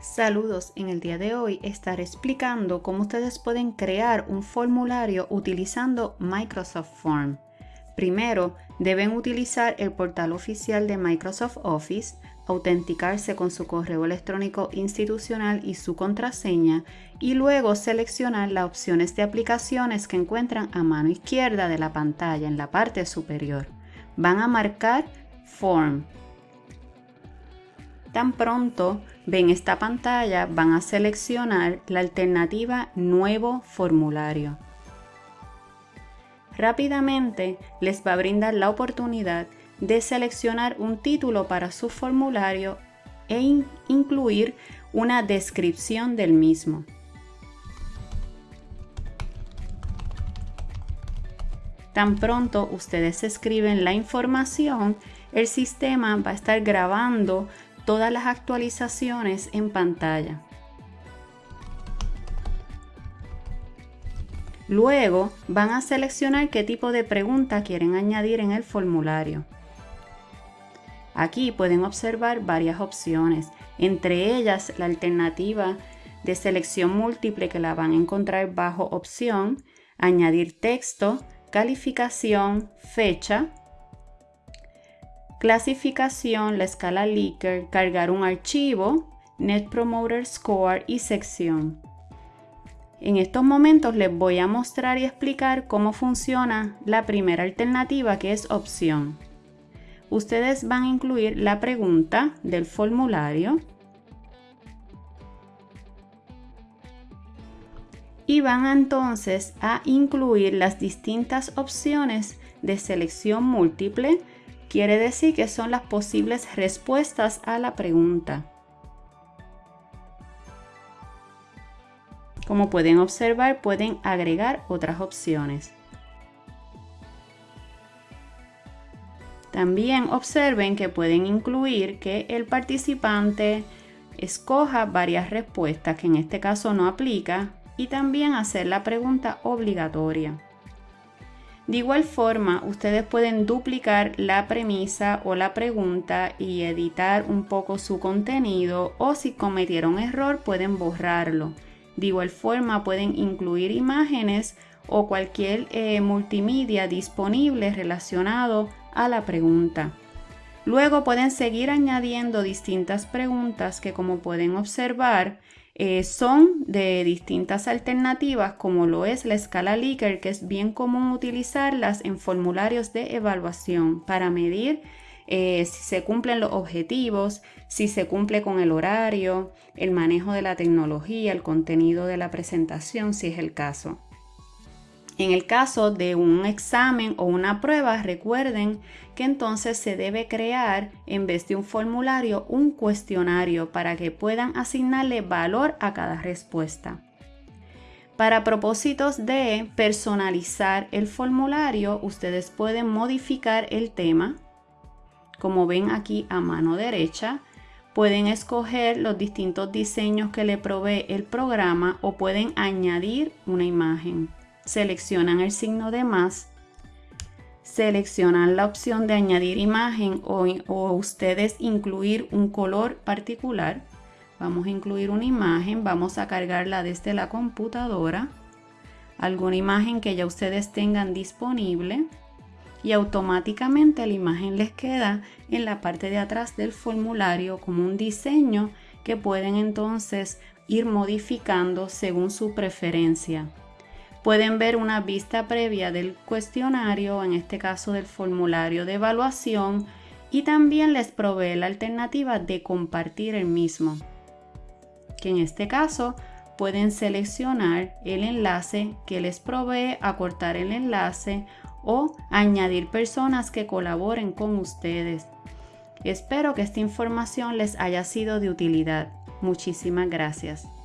Saludos, en el día de hoy estaré explicando cómo ustedes pueden crear un formulario utilizando Microsoft Form. Primero, deben utilizar el portal oficial de Microsoft Office, autenticarse con su correo electrónico institucional y su contraseña y luego seleccionar las opciones de aplicaciones que encuentran a mano izquierda de la pantalla en la parte superior. Van a marcar Form Tan pronto ven esta pantalla, van a seleccionar la alternativa Nuevo formulario. Rápidamente les va a brindar la oportunidad de seleccionar un título para su formulario e incluir una descripción del mismo. Tan pronto ustedes escriben la información, el sistema va a estar grabando todas las actualizaciones en pantalla. Luego van a seleccionar qué tipo de pregunta quieren añadir en el formulario. Aquí pueden observar varias opciones, entre ellas la alternativa de selección múltiple que la van a encontrar bajo opción, añadir texto, calificación, fecha, clasificación, la escala Likert, cargar un archivo, Net Promoter Score y sección. En estos momentos les voy a mostrar y explicar cómo funciona la primera alternativa que es opción. Ustedes van a incluir la pregunta del formulario y van entonces a incluir las distintas opciones de selección múltiple Quiere decir que son las posibles respuestas a la pregunta. Como pueden observar, pueden agregar otras opciones. También observen que pueden incluir que el participante escoja varias respuestas, que en este caso no aplica, y también hacer la pregunta obligatoria. De igual forma, ustedes pueden duplicar la premisa o la pregunta y editar un poco su contenido o si cometieron error pueden borrarlo. De igual forma, pueden incluir imágenes o cualquier eh, multimedia disponible relacionado a la pregunta. Luego pueden seguir añadiendo distintas preguntas que como pueden observar eh, son de distintas alternativas como lo es la escala Likert que es bien común utilizarlas en formularios de evaluación para medir eh, si se cumplen los objetivos, si se cumple con el horario, el manejo de la tecnología, el contenido de la presentación si es el caso. En el caso de un examen o una prueba, recuerden que entonces se debe crear, en vez de un formulario, un cuestionario para que puedan asignarle valor a cada respuesta. Para propósitos de personalizar el formulario, ustedes pueden modificar el tema, como ven aquí a mano derecha, pueden escoger los distintos diseños que le provee el programa o pueden añadir una imagen seleccionan el signo de más, seleccionan la opción de añadir imagen o, ustedes incluir un color particular. Vamos a incluir una imagen, vamos a cargarla desde la computadora, alguna imagen que ya ustedes tengan disponible y automáticamente la imagen les queda en la parte de atrás del formulario como un diseño que pueden entonces ir modificando según su preferencia. Pueden ver una vista previa del cuestionario, en este caso del formulario de evaluación, y también les provee la alternativa de compartir el mismo, que en este caso pueden seleccionar el enlace que les provee, acortar el enlace o añadir personas que colaboren con ustedes. Espero que esta información les haya sido de utilidad. Muchísimas gracias.